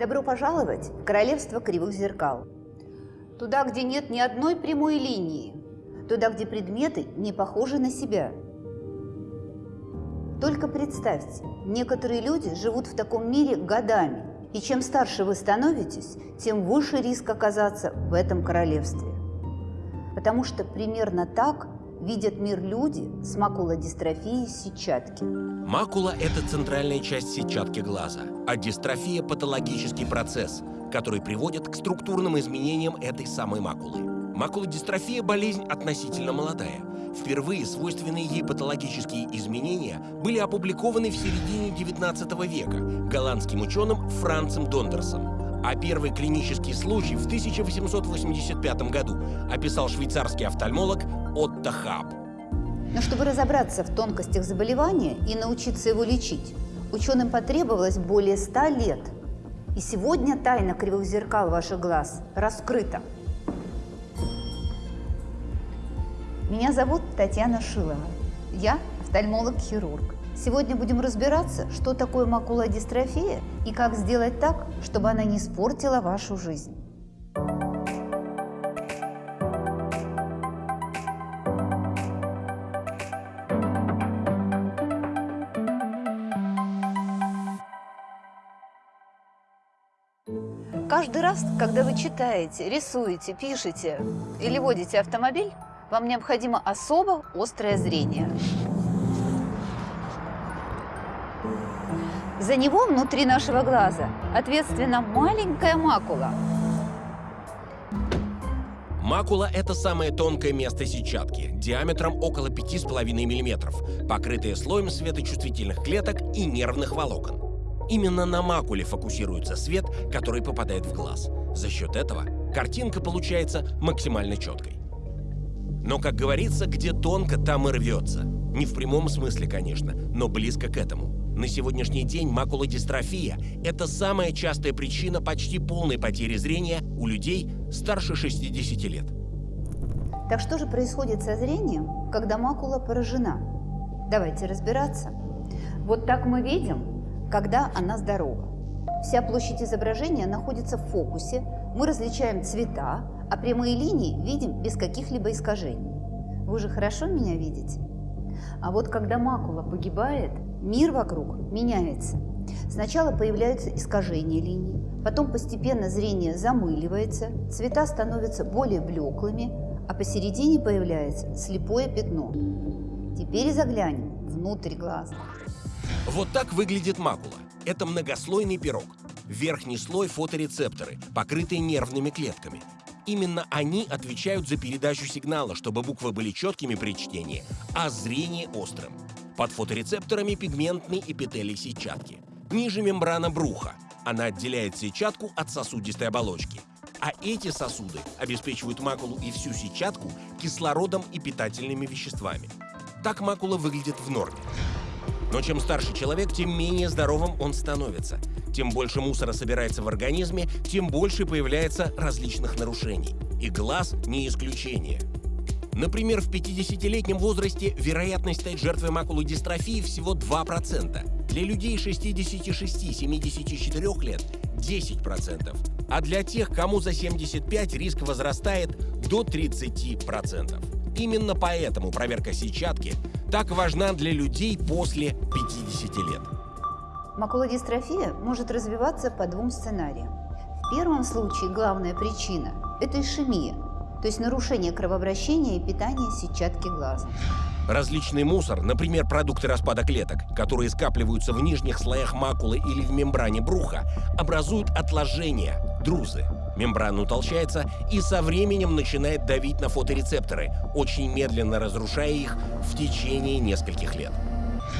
Добро пожаловать в королевство кривых зеркал. Туда, где нет ни одной прямой линии. Туда, где предметы не похожи на себя. Только представьте, некоторые люди живут в таком мире годами. И чем старше вы становитесь, тем выше риск оказаться в этом королевстве. Потому что примерно так видят мир люди с макулодистрофией сетчатки. Макула – это центральная часть сетчатки глаза, а дистрофия – патологический процесс, который приводит к структурным изменениям этой самой макулы. Макулодистрофия – болезнь относительно молодая. Впервые свойственные ей патологические изменения были опубликованы в середине 19 века голландским ученым Францем Дондерсом. А первый клинический случай в 1885 году описал швейцарский офтальмолог Отто. Но чтобы разобраться в тонкостях заболевания и научиться его лечить, ученым потребовалось более ста лет. И сегодня тайна кривых зеркал ваших глаз раскрыта. Меня зовут Татьяна Шилова. Я офтальмолог-хирург. Сегодня будем разбираться, что такое макулодистрофия и как сделать так, чтобы она не испортила вашу жизнь. Каждый раз, когда вы читаете, рисуете, пишете или водите автомобиль, вам необходимо особо острое зрение. За него внутри нашего глаза ответственна маленькая макула. Макула – это самое тонкое место сетчатки, диаметром около 5,5 мм, покрытое слоем светочувствительных клеток и нервных волокон. Именно на макуле фокусируется свет, который попадает в глаз. За счет этого картинка получается максимально четкой. Но, как говорится, где тонко, там и рвется. Не в прямом смысле, конечно, но близко к этому. На сегодняшний день макулодистрофия – это самая частая причина почти полной потери зрения у людей старше 60 лет. Так что же происходит со зрением, когда макула поражена? Давайте разбираться. Вот так мы видим когда она здорова. Вся площадь изображения находится в фокусе, мы различаем цвета, а прямые линии видим без каких-либо искажений. Вы же хорошо меня видите? А вот когда макула погибает, мир вокруг меняется. Сначала появляются искажения линий, потом постепенно зрение замыливается, цвета становятся более блеклыми, а посередине появляется слепое пятно. Теперь заглянем внутрь глаза. Вот так выглядит макула. Это многослойный пирог. Верхний слой – фоторецепторы, покрытые нервными клетками. Именно они отвечают за передачу сигнала, чтобы буквы были четкими при чтении, а зрение – острым. Под фоторецепторами пигментный эпителий сетчатки. Ниже мембрана бруха. Она отделяет сетчатку от сосудистой оболочки. А эти сосуды обеспечивают макулу и всю сетчатку кислородом и питательными веществами. Так макула выглядит в норме. Но чем старше человек, тем менее здоровым он становится. Тем больше мусора собирается в организме, тем больше появляется различных нарушений. И глаз не исключение. Например, в 50-летнем возрасте вероятность стать жертвой макулодистрофии всего 2%. Для людей 66-74 лет – 10%. А для тех, кому за 75, риск возрастает до 30%. Именно поэтому проверка сетчатки так важна для людей после 50 лет. Макулодистрофия может развиваться по двум сценариям. В первом случае главная причина – это ишемия, то есть нарушение кровообращения и питания сетчатки глаза. Различный мусор, например, продукты распада клеток, которые скапливаются в нижних слоях макулы или в мембране бруха, образуют отложения, друзы. Мембрана утолщается и со временем начинает давить на фоторецепторы, очень медленно разрушая их в течение нескольких лет.